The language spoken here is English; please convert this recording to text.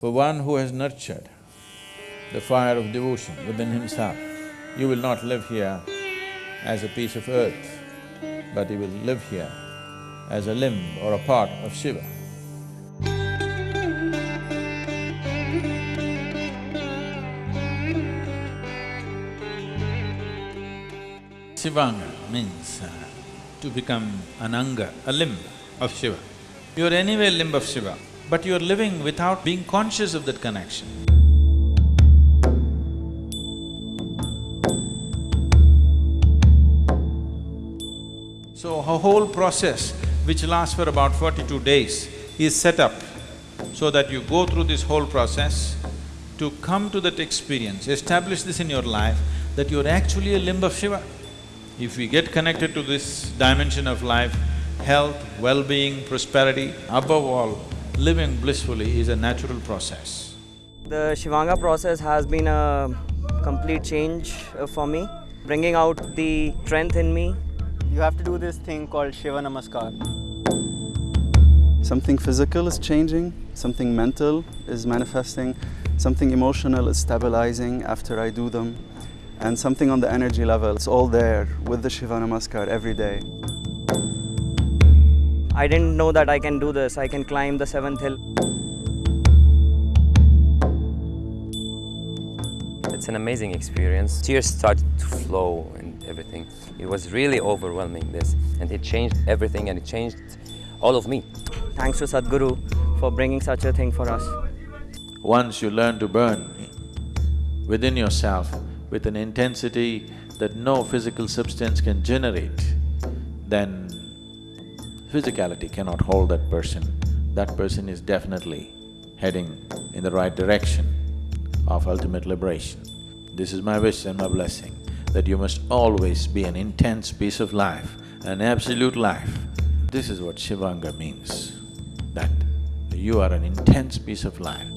For one who has nurtured the fire of devotion within himself, you will not live here as a piece of earth, but you will live here as a limb or a part of Shiva. Shivanga means uh, to become an anga, a limb of Shiva. You're anyway limb of Shiva, but you're living without being conscious of that connection. So a whole process which lasts for about forty-two days is set up so that you go through this whole process to come to that experience, establish this in your life, that you're actually a limb of Shiva. If we get connected to this dimension of life, health, well-being, prosperity, above all, living blissfully is a natural process. The Shivanga process has been a complete change uh, for me, bringing out the strength in me. You have to do this thing called Shiva Namaskar. Something physical is changing, something mental is manifesting, something emotional is stabilizing after I do them, and something on the energy level. It's all there with the Shiva Namaskar every day. I didn't know that I can do this. I can climb the seventh hill. It's an amazing experience. Tears started to flow and everything. It was really overwhelming this and it changed everything and it changed all of me. Thanks to Sadhguru for bringing such a thing for us. Once you learn to burn within yourself with an intensity that no physical substance can generate, then physicality cannot hold that person. That person is definitely heading in the right direction of ultimate liberation. This is my wish and my blessing, that you must always be an intense piece of life, an absolute life. This is what Shivanga means, that you are an intense piece of life.